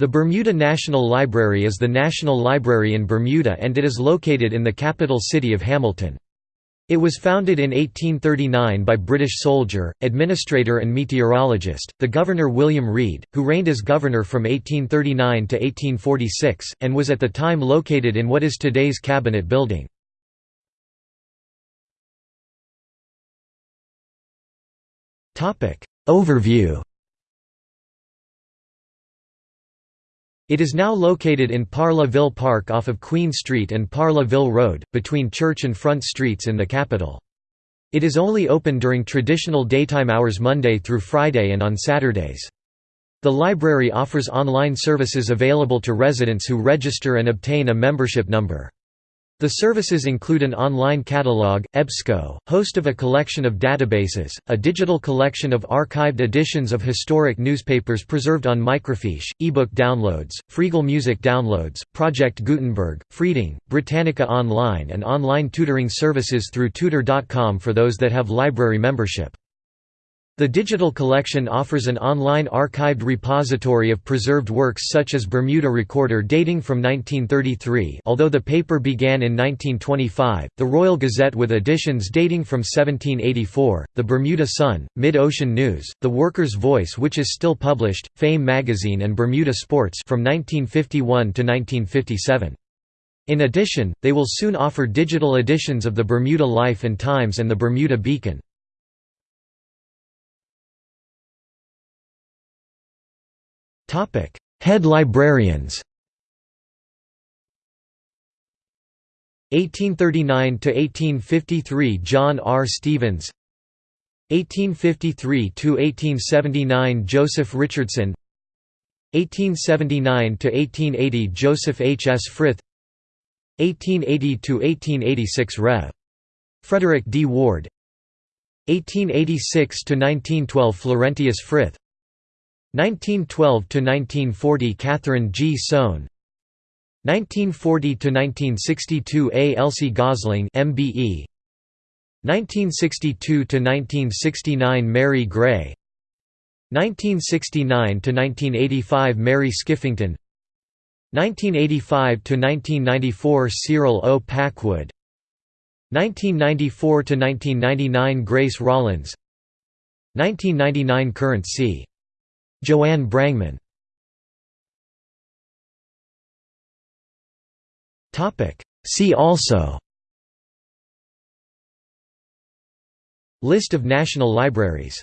The Bermuda National Library is the national library in Bermuda and it is located in the capital city of Hamilton. It was founded in 1839 by British soldier, administrator and meteorologist, the Governor William Reid, who reigned as governor from 1839 to 1846, and was at the time located in what is today's Cabinet Building. Overview It is now located in Parla Ville Park off of Queen Street and Parla Ville Road, between Church and Front Streets in the capital. It is only open during traditional daytime hours Monday through Friday and on Saturdays. The library offers online services available to residents who register and obtain a membership number. The services include an online catalog, EBSCO, host of a collection of databases, a digital collection of archived editions of historic newspapers preserved on microfiche, ebook downloads, Freegal music downloads, Project Gutenberg, Freading, Britannica Online and online tutoring services through tutor.com for those that have library membership. The digital collection offers an online archived repository of preserved works such as Bermuda Recorder dating from 1933 although the paper began in 1925, the Royal Gazette with editions dating from 1784, the Bermuda Sun, Mid-Ocean News, the Worker's Voice which is still published, Fame magazine and Bermuda Sports from 1951 to 1957. In addition, they will soon offer digital editions of the Bermuda Life and Times and the Bermuda Beacon. Topic: Head librarians. 1839 to 1853 John R. Stevens 1853 to 1879 Joseph Richardson 1879 to 1880 Joseph H. S. Frith 1880 to 1886 Rev. Frederick D. Ward 1886 to 1912 Florentius Frith 1912–1940 Catherine G. Sohn 1940–1962 A. Elsie Gosling MBE 1962–1969 Mary Gray 1969–1985 Mary Skiffington 1985–1994 Cyril O. Packwood 1994–1999 Grace Rollins 1999 Current c. Joanne Brangman. See also. List of national libraries